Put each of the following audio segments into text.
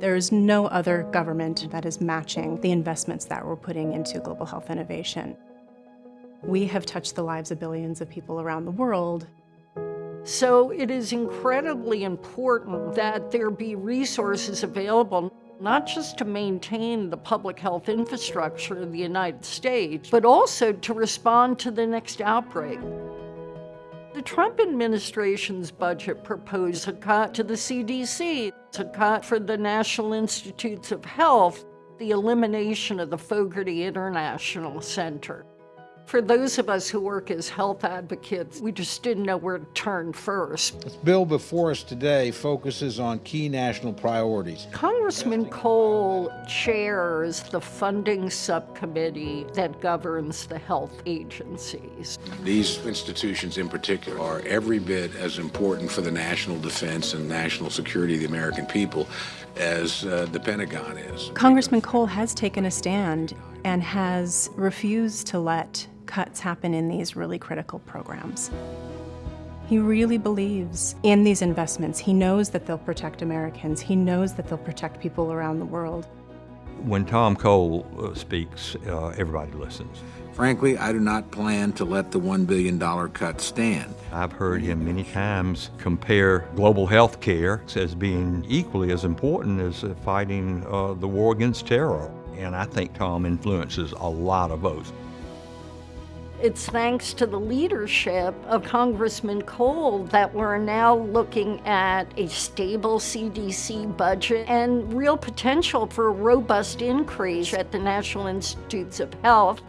There is no other government that is matching the investments that we're putting into global health innovation. We have touched the lives of billions of people around the world. So it is incredibly important that there be resources available not just to maintain the public health infrastructure of the United States, but also to respond to the next outbreak. The Trump administration's budget proposed a cut to the CDC, a cut for the National Institutes of Health, the elimination of the Fogarty International Center. For those of us who work as health advocates, we just didn't know where to turn first. This bill before us today focuses on key national priorities. Congressman Cole chairs the funding subcommittee that governs the health agencies. These institutions in particular are every bit as important for the national defense and national security of the American people as uh, the Pentagon is. Congressman Cole has taken a stand and has refused to let cuts happen in these really critical programs. He really believes in these investments. He knows that they'll protect Americans. He knows that they'll protect people around the world. When Tom Cole uh, speaks, uh, everybody listens. Frankly, I do not plan to let the $1 billion cut stand. I've heard him many times compare global health care as being equally as important as fighting uh, the war against terror. And I think Tom influences a lot of votes. It's thanks to the leadership of Congressman Cole that we're now looking at a stable CDC budget and real potential for a robust increase at the National Institutes of Health.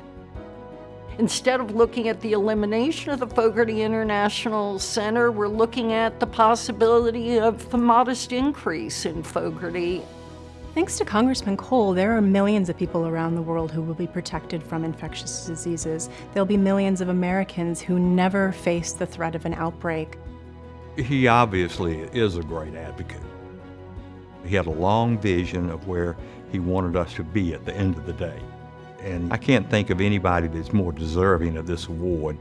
Instead of looking at the elimination of the Fogarty International Center, we're looking at the possibility of a modest increase in Fogarty. Thanks to Congressman Cole, there are millions of people around the world who will be protected from infectious diseases. There'll be millions of Americans who never face the threat of an outbreak. He obviously is a great advocate. He had a long vision of where he wanted us to be at the end of the day. And I can't think of anybody that's more deserving of this award.